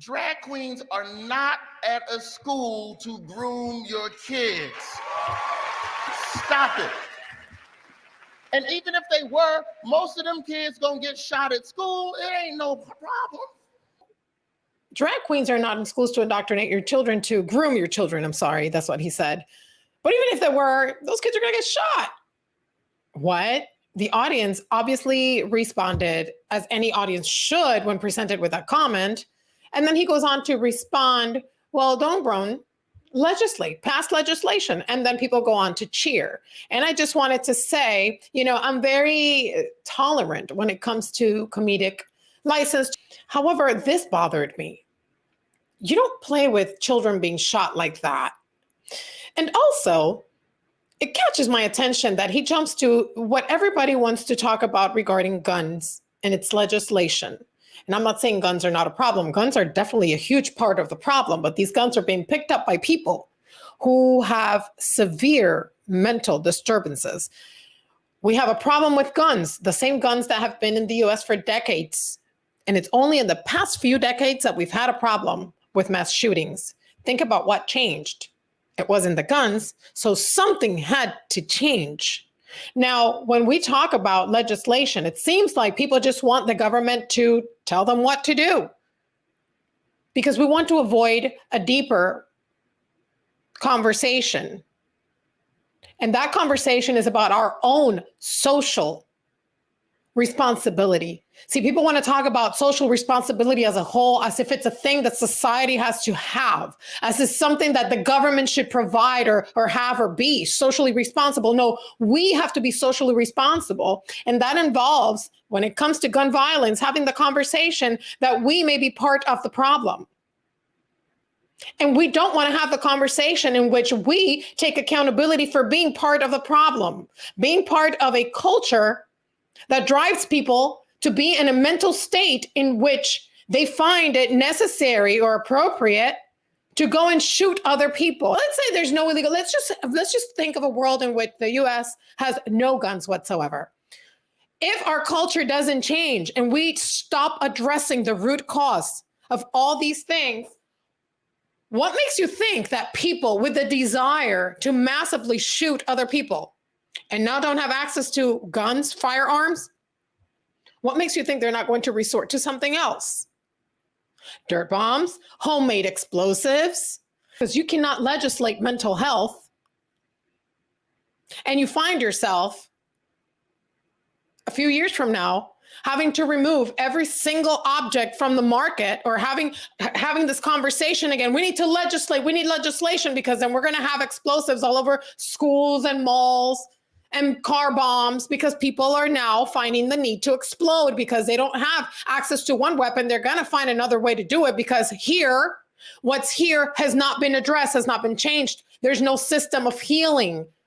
Drag queens are not at a school to groom your kids. Stop it. And even if they were, most of them kids gonna get shot at school. It ain't no problem. Drag queens are not in schools to indoctrinate your children, to groom your children. I'm sorry, that's what he said. But even if there were, those kids are gonna get shot. What? The audience obviously responded as any audience should when presented with that comment. And then he goes on to respond, well, don't Brown, legislate, pass legislation. And then people go on to cheer. And I just wanted to say, you know, I'm very tolerant when it comes to comedic license. However, this bothered me. You don't play with children being shot like that. And also, it catches my attention that he jumps to what everybody wants to talk about regarding guns and its legislation. And I'm not saying guns are not a problem. Guns are definitely a huge part of the problem, but these guns are being picked up by people who have severe mental disturbances. We have a problem with guns, the same guns that have been in the US for decades. And it's only in the past few decades that we've had a problem with mass shootings. Think about what changed. It wasn't the guns, so something had to change. Now, when we talk about legislation, it seems like people just want the government to tell them what to do because we want to avoid a deeper conversation. And that conversation is about our own social responsibility. See, people want to talk about social responsibility as a whole, as if it's a thing that society has to have, as if something that the government should provide or, or have or be socially responsible. No, we have to be socially responsible. And that involves, when it comes to gun violence, having the conversation that we may be part of the problem. And we don't want to have the conversation in which we take accountability for being part of the problem, being part of a culture that drives people to be in a mental state in which they find it necessary or appropriate to go and shoot other people. Let's say there's no illegal. Let's just let's just think of a world in which the US has no guns whatsoever. If our culture doesn't change and we stop addressing the root cause of all these things, what makes you think that people with the desire to massively shoot other people and now don't have access to guns, firearms, what makes you think they're not going to resort to something else? Dirt bombs, homemade explosives, because you cannot legislate mental health. And you find yourself a few years from now having to remove every single object from the market or having having this conversation again we need to legislate we need legislation because then we're going to have explosives all over schools and malls and car bombs because people are now finding the need to explode because they don't have access to one weapon. They're going to find another way to do it because here, what's here has not been addressed, has not been changed. There's no system of healing